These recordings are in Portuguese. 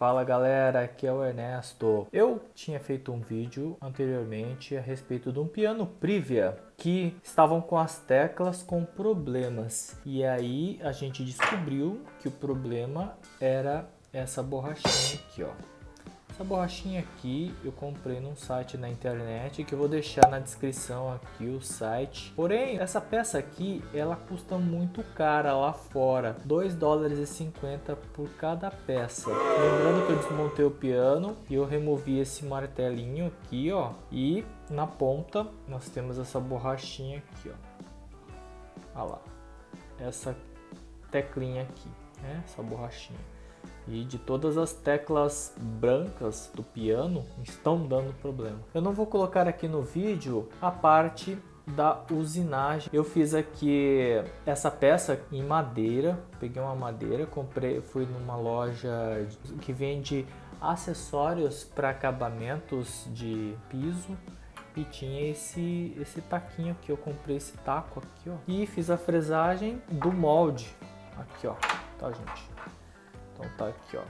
Fala galera, aqui é o Ernesto. Eu tinha feito um vídeo anteriormente a respeito de um piano Privia que estavam com as teclas com problemas e aí a gente descobriu que o problema era essa borrachinha aqui ó essa borrachinha aqui eu comprei num site na internet que eu vou deixar na descrição aqui o site. Porém, essa peça aqui, ela custa muito cara lá fora. 2 dólares e 50 por cada peça. Lembrando que eu desmontei o piano e eu removi esse martelinho aqui, ó. E na ponta nós temos essa borrachinha aqui, ó. Olha lá. Essa teclinha aqui, né? Essa borrachinha e de todas as teclas brancas do piano estão dando problema. Eu não vou colocar aqui no vídeo a parte da usinagem. Eu fiz aqui essa peça em madeira, peguei uma madeira, comprei, fui numa loja que vende acessórios para acabamentos de piso e tinha esse esse taquinho aqui, eu comprei esse taco aqui, ó, e fiz a fresagem do molde aqui, ó, tá gente? Então tá aqui, ó.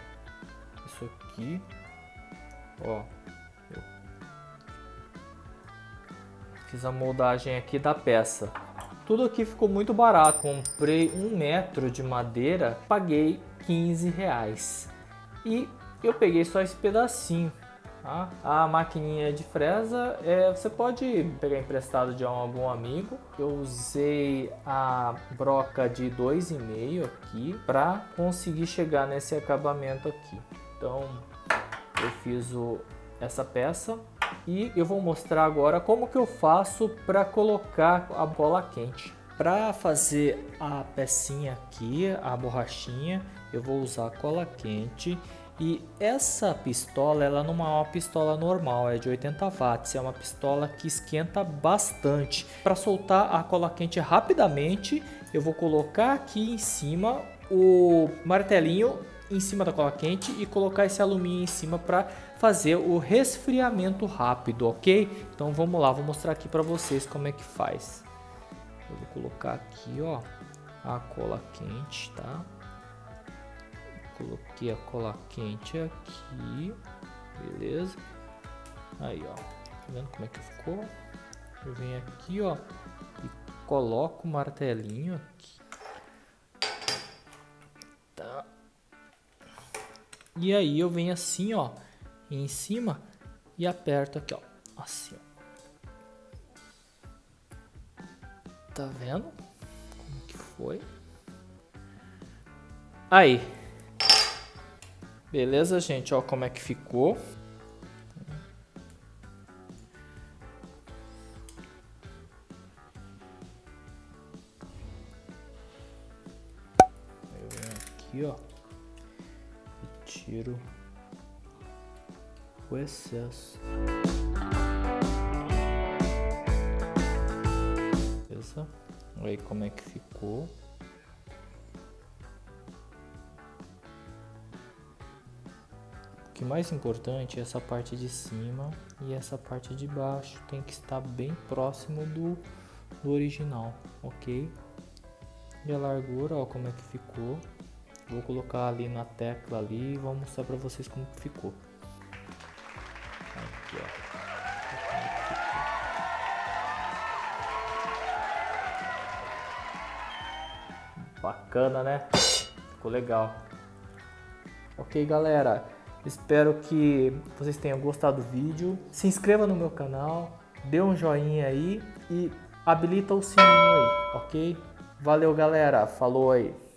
Isso aqui, ó. Eu fiz a moldagem aqui da peça. Tudo aqui ficou muito barato. Comprei um metro de madeira, paguei 15 reais. E eu peguei só esse pedacinho. Tá? A maquininha de fresa é, você pode pegar emprestado de algum amigo. Eu usei a broca de 2,5 aqui para conseguir chegar nesse acabamento aqui. Então eu fiz o, essa peça e eu vou mostrar agora como que eu faço para colocar a bola quente. Para fazer a pecinha aqui, a borrachinha, eu vou usar cola quente e essa pistola, ela não é uma pistola normal, é de 80 watts, é uma pistola que esquenta bastante. Para soltar a cola quente rapidamente, eu vou colocar aqui em cima o martelinho em cima da cola quente e colocar esse alumínio em cima para fazer o resfriamento rápido, ok? Então vamos lá, vou mostrar aqui para vocês como é que faz. Eu vou colocar aqui, ó, a cola quente, tá? Coloquei a cola quente aqui. Beleza. Aí, ó. Tá vendo como é que ficou? Eu venho aqui, ó. E coloco o martelinho aqui. Tá. E aí eu venho assim, ó. Em cima. E aperto aqui, ó. Assim, ó. Tá vendo? Como que foi? Aí, Beleza, gente? Ó como é que ficou. Eu venho aqui, ó. E tiro o excesso. Beleza? Olha aí como é que ficou. Que mais importante é essa parte de cima e essa parte de baixo tem que estar bem próximo do, do original, ok? E a largura, ó, como é que ficou. Vou colocar ali na tecla ali e vou mostrar para vocês como que ficou. Aqui, ó. Bacana, né? Ficou legal. Ok, galera. Espero que vocês tenham gostado do vídeo. Se inscreva no meu canal, dê um joinha aí e habilita o sininho aí, ok? Valeu, galera. Falou aí.